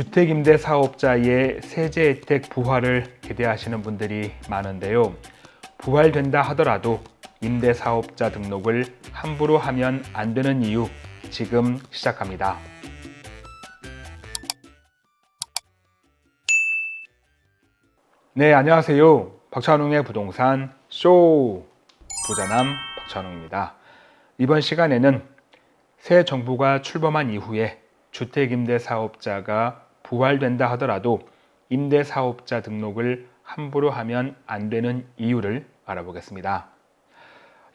주택임대 사업자의 세제 혜택 부활을 기대하시는 분들이 많은데요. 부활된다 하더라도 임대사업자 등록을 함부로 하면 안 되는 이유 지금 시작합니다. 네, 안녕하세요. 박찬웅의 부동산 쇼 부자남 박찬웅입니다. 이번 시간에는 새 정부가 출범한 이후에 주택임대사업자가 부활된다 하더라도 임대사업자 등록을 함부로 하면 안 되는 이유를 알아보겠습니다.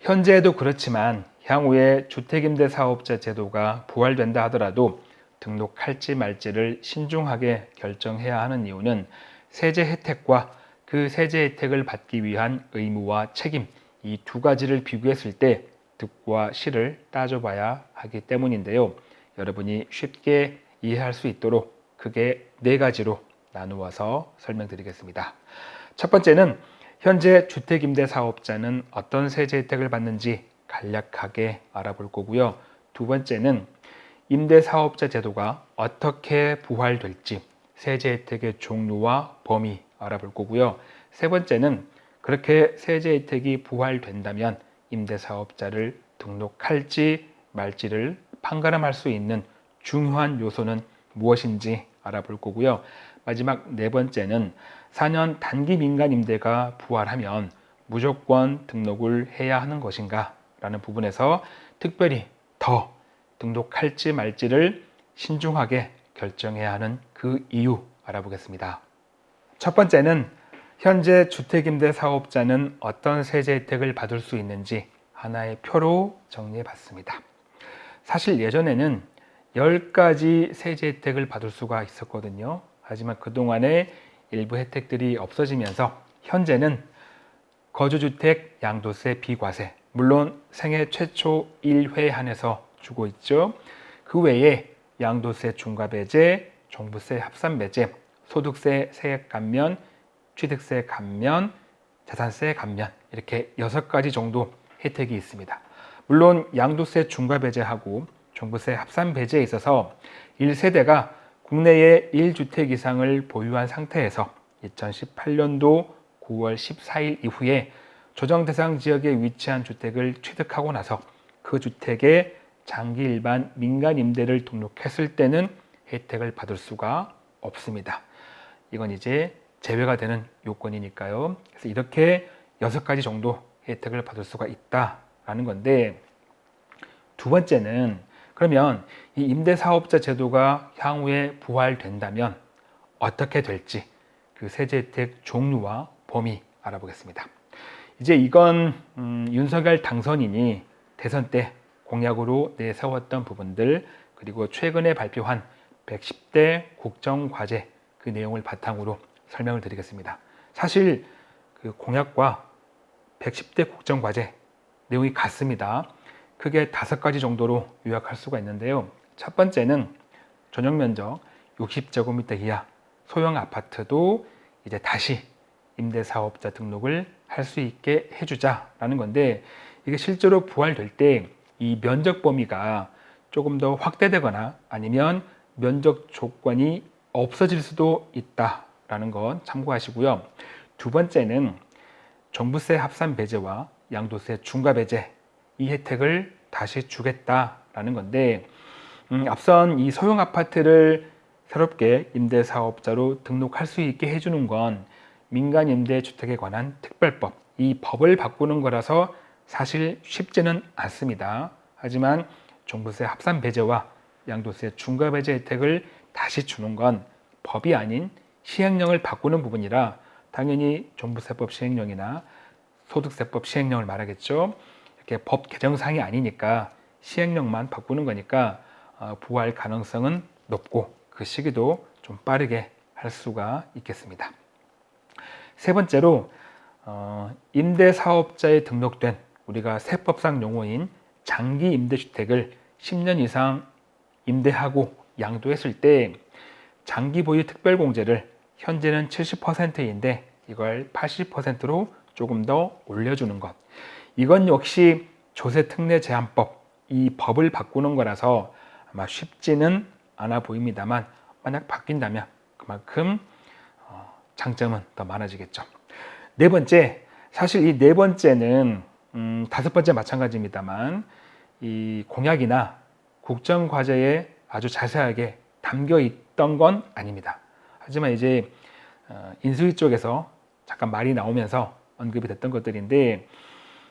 현재도 그렇지만 향후에 주택임대사업자 제도가 부활된다 하더라도 등록할지 말지를 신중하게 결정해야 하는 이유는 세제 혜택과 그 세제 혜택을 받기 위한 의무와 책임 이 두 가지를 비교했을 때 득과 실을 따져봐야 하기 때문인데요. 여러분이 쉽게 이해할 수 있도록 크게 네 가지로 나누어서 설명드리겠습니다. 첫 번째는 현재 주택임대 사업자는 어떤 세제 혜택을 받는지 간략하게 알아볼 거고요. 두 번째는 임대사업자 제도가 어떻게 부활될지 세제 혜택의 종류와 범위 알아볼 거고요. 세 번째는 그렇게 세제 혜택이 부활된다면 임대사업자를 등록할지 말지를 판가름할 수 있는 중요한 요소는 무엇인지 알아볼 거고요. 마지막 네 번째는 4년 단기 민간 임대가 부활하면 무조건 등록을 해야 하는 것인가 라는 부분에서 특별히 더 등록할지 말지를 신중하게 결정해야 하는 그 이유 알아보겠습니다. 첫 번째는 현재 주택임대 사업자는 어떤 세제 혜택을 받을 수 있는지 하나의 표로 정리해 봤습니다. 사실 예전에는 10가지 세제 혜택을 받을 수가 있었거든요. 하지만 그동안에 일부 혜택들이 없어지면서 현재는 거주주택 양도세 비과세 물론 생애 최초 1회 한해서 주고 있죠. 그 외에 양도세 중과 배제, 종부세 합산 배제, 소득세 세액 감면, 취득세 감면, 자산세 감면 이렇게 여섯 가지 정도 혜택이 있습니다. 물론 양도세 중과 배제하고 종부세 합산 배제에 있어서 1세대가 국내에 1주택 이상을 보유한 상태에서 2018년도 9월 14일 이후에 조정 대상 지역에 위치한 주택을 취득하고 나서 그 주택에 장기 일반 민간 임대를 등록했을 때는 혜택을 받을 수가 없습니다. 이건 이제 제외가 되는 요건이니까요. 그래서 이렇게 여섯 가지 정도 혜택을 받을 수가 있다라는 건데 두 번째는 그러면 이 임대사업자 제도가 향후에 부활된다면 어떻게 될지 그 세제 혜택 종류와 범위 알아보겠습니다. 이제 이건 음, 윤석열 당선인이 대선 때 공약으로 내세웠던 부분들 그리고 최근에 발표한 110대 국정과제 그 내용을 바탕으로 설명을 드리겠습니다. 사실 그 공약과 110대 국정과제 내용이 같습니다. 크게 다섯 가지 정도로 요약할 수가 있는데요. 첫 번째는 전용 면적 60제곱미터 이하 소형 아파트도 이제 다시 임대사업자 등록을 할 수 있게 해주자라는 건데 이게 실제로 부활될 때 이 면적 범위가 조금 더 확대되거나 아니면 면적 조건이 없어질 수도 있다라는 건 참고하시고요. 두 번째는 종부세 합산 배제와 양도세 중과 배제 이 혜택을 다시 주겠다라는 건데 음, 앞선 이 소형 아파트를 새롭게 임대사업자로 등록할 수 있게 해주는 건 민간 임대주택에 관한 특별법 이 법을 바꾸는 거라서 사실 쉽지는 않습니다. 하지만 종부세 합산 배제와 양도세 중과 배제 혜택을 다시 주는 건 법이 아닌 시행령을 바꾸는 부분이라 당연히 종부세법 시행령이나 소득세법 시행령을 말하겠죠. 법 개정사항이 아니니까 시행령만 바꾸는 거니까 어, 부활 가능성은 높고 그 시기도 좀 빠르게 할 수가 있겠습니다. 세 번째로 어, 임대사업자에 등록된 우리가 세법상 용어인 장기 임대주택을 10년 이상 임대하고 양도했을 때 장기 보유 특별공제를 현재는 70%인데 이걸 80%로 조금 더 올려주는 것 이건 역시 조세 특례 제한법 이 법을 바꾸는 거라서 아마 쉽지는 않아 보입니다만 만약 바뀐다면 그만큼 어, 장점은 더 많아지겠죠. 네 번째, 사실 이 네 번째는 음, 다섯 번째 마찬가지입니다만 이 공약이나 국정 과제에 아주 자세하게 담겨 있던 건 아닙니다. 하지만 이제 어, 인수위 쪽에서 잠깐 말이 나오면서 언급이 됐던 것들인데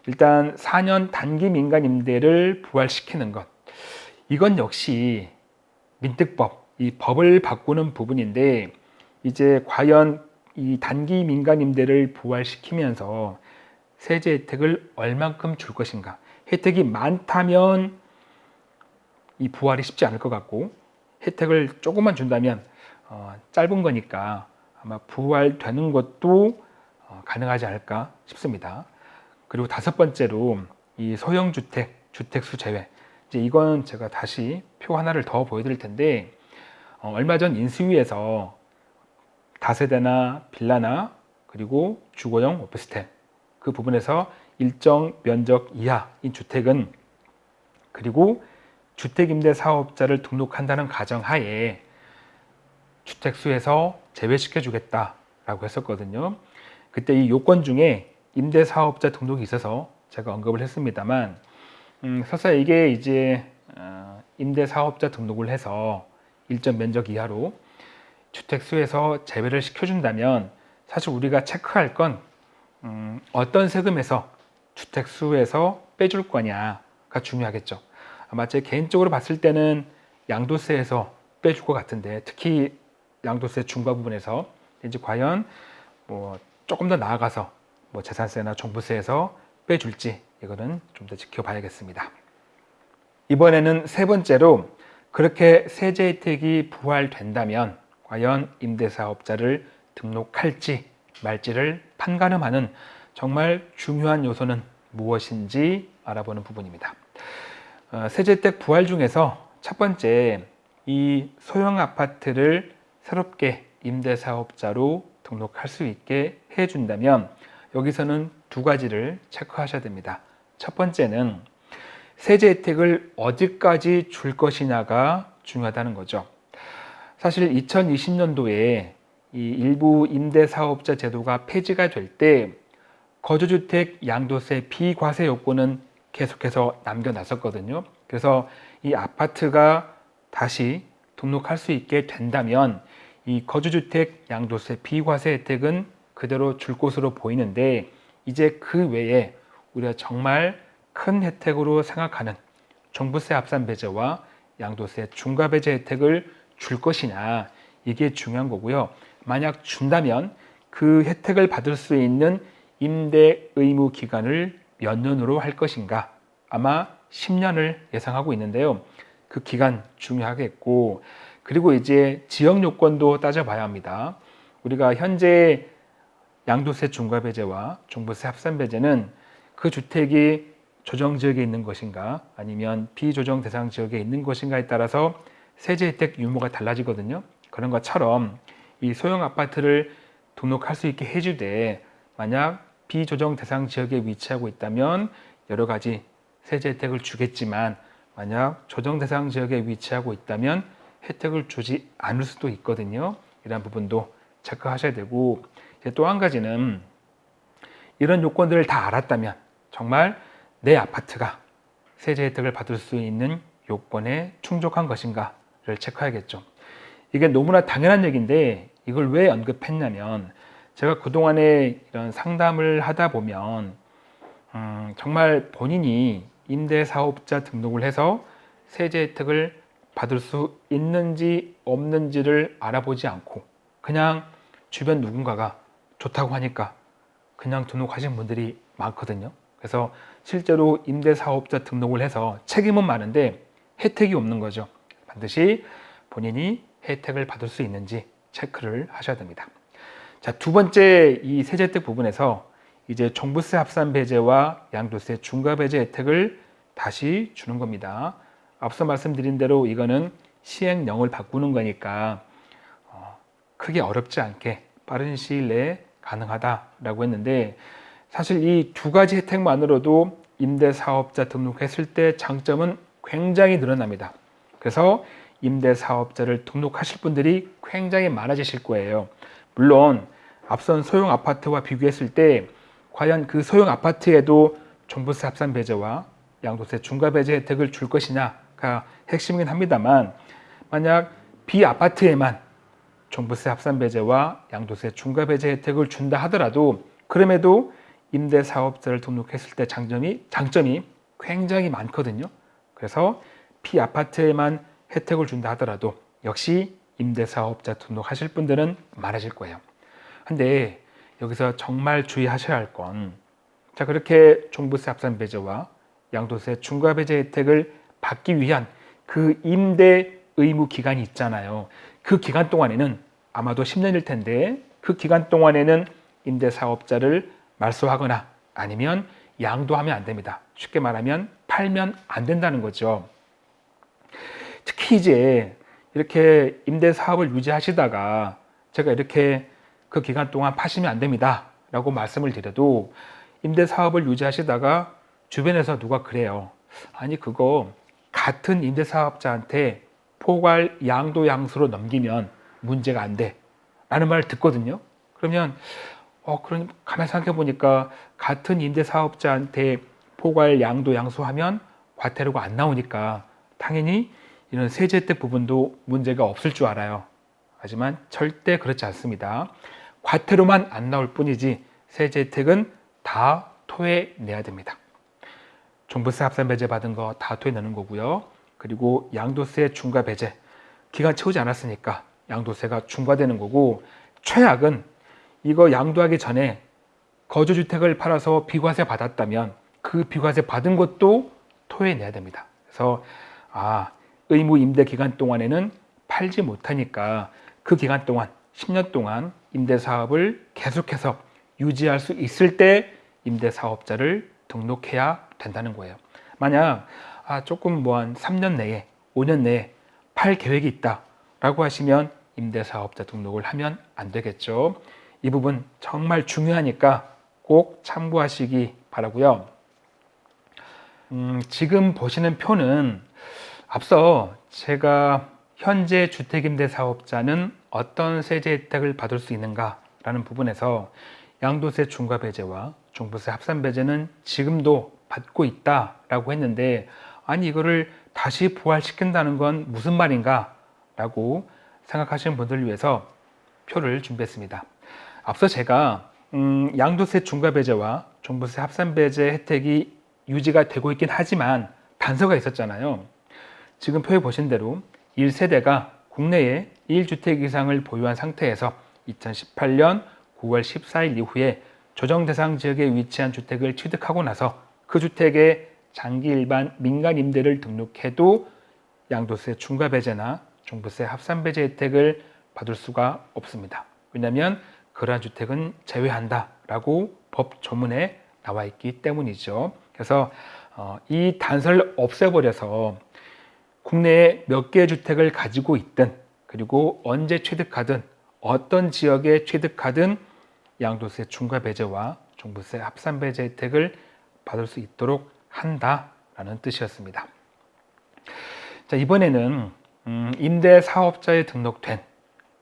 일단 4년 단기 민간 임대를 부활시키는 것 이건 역시 민특법 이 법을 바꾸는 부분인데 이제 과연 이 단기 민간 임대를 부활시키면서 세제 혜택을 얼만큼 줄 것인가 혜택이 많다면 이 부활이 쉽지 않을 것 같고 혜택을 조금만 준다면 어, 짧은 거니까 아마 부활되는 것도 어, 가능하지 않을까 싶습니다. 그리고 다섯 번째로 이 소형 주택, 주택수 제외. 이제 이건 제가 다시 표 하나를 더 보여드릴 텐데 어, 얼마 전 인수위에서 다세대나 빌라나 그리고 주거용 오피스텔 그 부분에서 일정 면적 이하인 주택은 그리고 주택임대 사업자를 등록한다는 가정하에 주택수에서 제외시켜 주겠다 라고 했었거든요. 그때 이 요건 중에 임대사업자 등록이 있어서 제가 언급을 했습니다만 음, 설사 이게 이제 어, 임대사업자 등록을 해서 일정 면적 이하로 주택수에서 제외를 시켜준다면 사실 우리가 체크할 건 음, 어떤 세금에서 주택수에서 빼줄 거냐가 중요하겠죠. 아마 제 개인적으로 봤을 때는 양도세에서 빼줄 것 같은데 특히 양도세 중과 부분에서 이제 과연 뭐 조금 더 나아가서 뭐 재산세나 종부세에서 빼줄지 이거는 좀 더 지켜봐야겠습니다. 이번에는 세 번째로 그렇게 세제 혜택이 부활된다면 과연 임대사업자를 등록할지 말지를 판가름하는 정말 중요한 요소는 무엇인지 알아보는 부분입니다. 어, 세제 혜택 부활 중에서 첫 번째 이 소형 아파트를 새롭게 임대사업자로 등록할 수 있게 해준다면 여기서는 두 가지를 체크하셔야 됩니다. 첫 번째는 세제 혜택을 어디까지 줄 것이냐가 중요하다는 거죠. 사실 2020년도에 이 일부 임대사업자 제도가 폐지가 될 때 거주주택 양도세 비과세 요건은 계속해서 남겨놨었거든요. 그래서 이 아파트가 다시 등록할 수 있게 된다면 이 거주주택 양도세 비과세 혜택은 그대로 줄 것으로 보이는데 이제 그 외에 우리가 정말 큰 혜택으로 생각하는 종부세 합산 배제와 양도세 중과 배제 혜택을 줄 것이냐 이게 중요한 거고요. 만약 준다면 그 혜택을 받을 수 있는 임대 의무 기간을 몇 년으로 할 것인가 아마 10년을 예상하고 있는데요. 그 기간 중요하겠고 그리고 이제 지역 요건도 따져봐야 합니다. 우리가 현재 양도세 중과 배제와 종부세 합산 배제는 그 주택이 조정 지역에 있는 것인가 아니면 비조정 대상 지역에 있는 것인가에 따라서 세제 혜택 유무가 달라지거든요. 그런 것처럼 이 소형 아파트를 등록할 수 있게 해주되 만약 비조정 대상 지역에 위치하고 있다면 여러 가지 세제 혜택을 주겠지만 만약 조정 대상 지역에 위치하고 있다면 혜택을 주지 않을 수도 있거든요. 이런 부분도 체크하셔야 되고 또 한 가지는 이런 요건들을 다 알았다면 정말 내 아파트가 세제 혜택을 받을 수 있는 요건에 충족한 것인가를 체크해야겠죠. 이게 너무나 당연한 얘기인데 이걸 왜 언급했냐면 제가 그동안에 이런 상담을 하다 보면 음, 정말 본인이 임대사업자 등록을 해서 세제 혜택을 받을 수 있는지 없는지를 알아보지 않고 그냥 주변 누군가가 좋다고 하니까 그냥 등록하신 분들이 많거든요. 그래서 실제로 임대사업자 등록을 해서 책임은 많은데 혜택이 없는 거죠. 반드시 본인이 혜택을 받을 수 있는지 체크를 하셔야 됩니다. 자, 두 번째 이 세제택 부분에서 이제 종부세 합산 배제와 양도세 중과 배제 혜택을 다시 주는 겁니다. 앞서 말씀드린 대로 이거는 시행령을 바꾸는 거니까 어, 크게 어렵지 않게 빠른 시일 내에 가능하다라고 했는데 사실 이 두 가지 혜택만으로도 임대사업자 등록했을 때 장점은 굉장히 늘어납니다. 그래서 임대사업자를 등록하실 분들이 굉장히 많아지실 거예요. 물론 앞선 소형 아파트와 비교했을 때 과연 그 소형 아파트에도 종부세 합산 배제와 양도세 중과 배제 혜택을 줄 것이냐가 핵심이긴 합니다만 만약 비아파트에만 종부세 합산 배제와 양도세 중과 배제 혜택을 준다 하더라도 그럼에도 임대 사업자를 등록했을 때 장점이 장점이 굉장히 많거든요. 그래서 비아파트에만 혜택을 준다 하더라도 역시 임대사업자 등록하실 분들은 많아질 거예요. 근데 여기서 정말 주의하셔야 할 건 자 그렇게 종부세 합산 배제와 양도세 중과 배제 혜택을 받기 위한 그 임대 의무 기간이 있잖아요. 그 기간 동안에는 아마도 10년일 텐데 그 기간 동안에는 임대사업자를 말소하거나 아니면 양도하면 안 됩니다. 쉽게 말하면 팔면 안 된다는 거죠. 특히 이제 이렇게 임대 사업을 유지하시다가 제가 이렇게 그 기간 동안 파시면 안 됩니다. 라고 말씀을 드려도 임대 사업을 유지하시다가 주변에서 누가 그래요. 아니 그거 같은 임대 사업자한테 포괄 양도 양수로 넘기면 문제가 안 돼. 라는 말을 듣거든요. 그러면 어 그럼 가만히 생각해 보니까 같은 임대 사업자한테 포괄 양도 양수하면 과태료가 안 나오니까 당연히 이런 세제 혜택 부분도 문제가 없을 줄 알아요. 하지만 절대 그렇지 않습니다. 과태료만 안 나올 뿐이지 세제 혜택은 다 토해내야 됩니다. 종부세 합산 배제 받은 거 다 토해내는 거고요. 그리고 양도세 중과 배제 기간 채우지 않았으니까 양도세가 중과되는 거고 최악은 이거 양도하기 전에 거주주택을 팔아서 비과세 받았다면 그 비과세 받은 것도 토해내야 됩니다. 그래서 아 의무 임대 기간 동안에는 팔지 못하니까 그 기간 동안 10년 동안 임대 사업을 계속해서 유지할 수 있을 때 임대 사업자를 등록해야 된다는 거예요. 만약 아, 조금 뭐 한 3년 내에 5년 내에 팔 계획이 있다 라고 하시면 임대 사업자 등록을 하면 안 되겠죠. 이 부분 정말 중요하니까 꼭 참고하시기 바라고요. 음, 지금 보시는 표는 앞서 제가 현재 주택임대사업자는 어떤 세제 혜택을 받을 수 있는가 라는 부분에서 양도세 중과 배제와 종부세 합산 배제는 지금도 받고 있다 라고 했는데 아니 이거를 다시 부활시킨다는 건 무슨 말인가 라고 생각하시는 분들을 위해서 표를 준비했습니다. 앞서 제가 음, 양도세 중과 배제와 종부세 합산 배제 혜택이 유지가 되고 있긴 하지만 단서가 있었잖아요. 지금 표에 보신 대로 1세대가 국내에 1주택 이상을 보유한 상태에서 2018년 9월 14일 이후에 조정 대상 지역에 위치한 주택을 취득하고 나서 그 주택에 장기 일반 민간 임대를 등록해도 양도세 중과 배제나 종부세 합산 배제 혜택을 받을 수가 없습니다. 왜냐하면 그러한 주택은 제외한다라고 법 조문에 나와 있기 때문이죠. 그래서 어, 이 단서를 없애버려서 국내에 몇 개의 주택을 가지고 있든 그리고 언제 취득하든 어떤 지역에 취득하든 양도세 중과 배제와 종부세 합산 배제 혜택을 받을 수 있도록 한다라는 뜻이었습니다. 자 이번에는 음, 임대 사업자에 등록된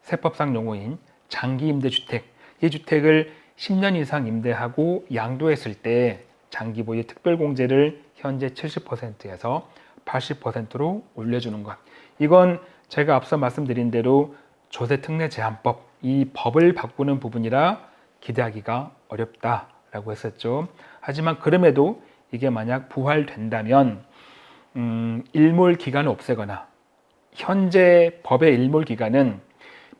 세법상 용어인 장기 임대주택 이 주택을 10년 이상 임대하고 양도했을 때 장기 보유 특별공제를 현재 70%에서 80%로 올려주는 것. 이건 제가 앞서 말씀드린 대로 조세특례 제한법, 이 법을 바꾸는 부분이라 기대하기가 어렵다라고 했었죠. 하지만 그럼에도 이게 만약 부활된다면 음, 일몰 기간을 없애거나 현재 법의 일몰 기간은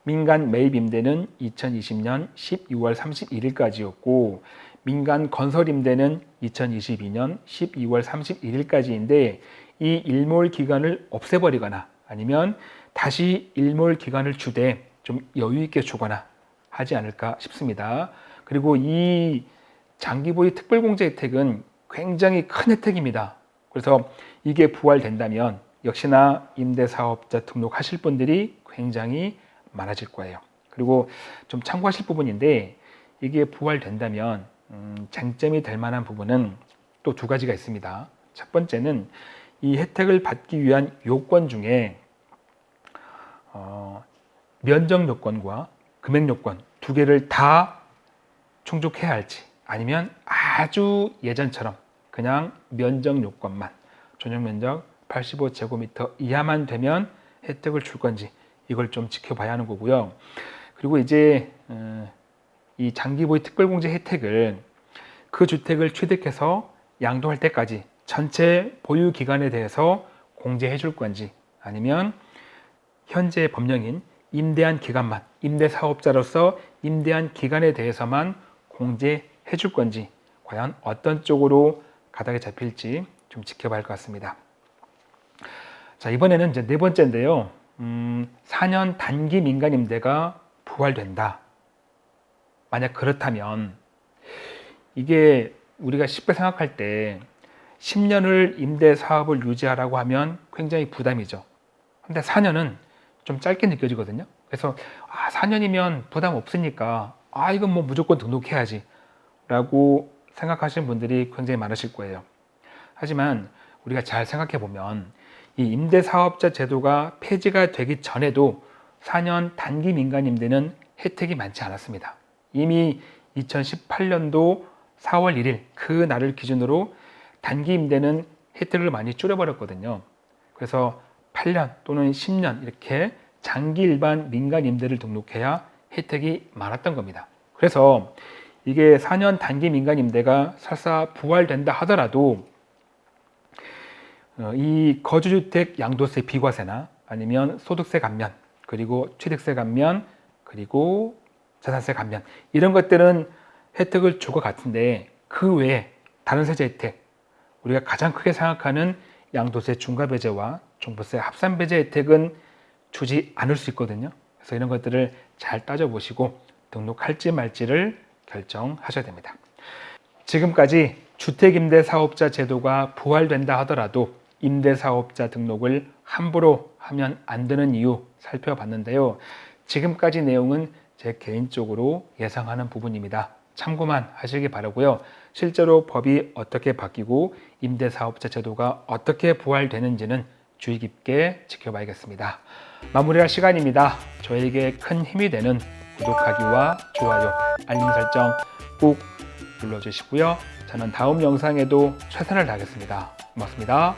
민간 매입 임대는 2020년 12월 31일까지였고 민간 건설 임대는 2022년 12월 31일까지인데 이 일몰 기간을 없애버리거나 아니면 다시 일몰 기간을 주되 좀 여유 있게 주거나 하지 않을까 싶습니다. 그리고 이 장기보유 특별공제 혜택은 굉장히 큰 혜택입니다. 그래서 이게 부활된다면 역시나 임대사업자 등록하실 분들이 굉장히 많아질 거예요. 그리고 좀 참고하실 부분인데 이게 부활된다면 음, 쟁점이 될 만한 부분은 또 두 가지가 있습니다. 첫 번째는 이 혜택을 받기 위한 요건 중에 어, 면적 요건과 금액 요건 두 개를 다 충족해야 할지 아니면 아주 예전처럼 그냥 면적 요건만 전용 면적 85제곱미터 이하만 되면 혜택을 줄 건지 이걸 좀 지켜봐야 하는 거고요. 그리고 이제 어, 이 장기보유 특별공제 혜택을 그 주택을 취득해서 양도할 때까지 전체 보유 기간에 대해서 공제해 줄 건지 아니면 현재 법령인 임대한 기간만 임대 사업자로서 임대한 기간에 대해서만 공제해 줄 건지 과연 어떤 쪽으로 가닥이 잡힐지 좀 지켜봐야 할 것 같습니다. 자 이번에는 이제 네 번째인데요. 음, 4년 단기 민간 임대가 부활된다. 만약 그렇다면 이게 우리가 쉽게 생각할 때 10년을 임대 사업을 유지하라고 하면 굉장히 부담이죠. 근데 4년은 좀 짧게 느껴지거든요. 그래서 아, 4년이면 부담 없으니까 아, 이건 뭐 무조건 등록해야지 라고 생각하시는 분들이 굉장히 많으실 거예요. 하지만 우리가 잘 생각해 보면 이 임대사업자 제도가 폐지가 되기 전에도 4년 단기 민간 임대는 혜택이 많지 않았습니다. 이미 2018년도 4월 1일 그 날을 기준으로 단기 임대는 혜택을 많이 줄여버렸거든요. 그래서 8년 또는 10년 이렇게 장기 일반 민간 임대를 등록해야 혜택이 많았던 겁니다. 그래서 이게 4년 단기 민간 임대가 설사 부활된다 하더라도 어, 이 거주주택 양도세 비과세나 아니면 소득세 감면 그리고 취득세 감면 그리고 자산세 감면 이런 것들은 혜택을 줄 것 같은데 그 외에 다른 세제 혜택 우리가 가장 크게 생각하는 양도세 중과 배제와 종부세 합산 배제 혜택은 주지 않을 수 있거든요. 그래서 이런 것들을 잘 따져보시고 등록할지 말지를 결정하셔야 됩니다. 지금까지 주택임대사업자 제도가 부활된다 하더라도 임대사업자 등록을 함부로 하면 안 되는 이유 살펴봤는데요. 지금까지 내용은 제 개인적으로 예상하는 부분입니다. 참고만 하시기 바라고요. 실제로 법이 어떻게 바뀌고 임대사업자 제도가 어떻게 부활되는지는 주의 깊게 지켜봐야겠습니다. 마무리할 시간입니다. 저에게 큰 힘이 되는 구독하기와 좋아요, 알림 설정 꼭 눌러주시고요. 저는 다음 영상에도 최선을 다하겠습니다. 고맙습니다.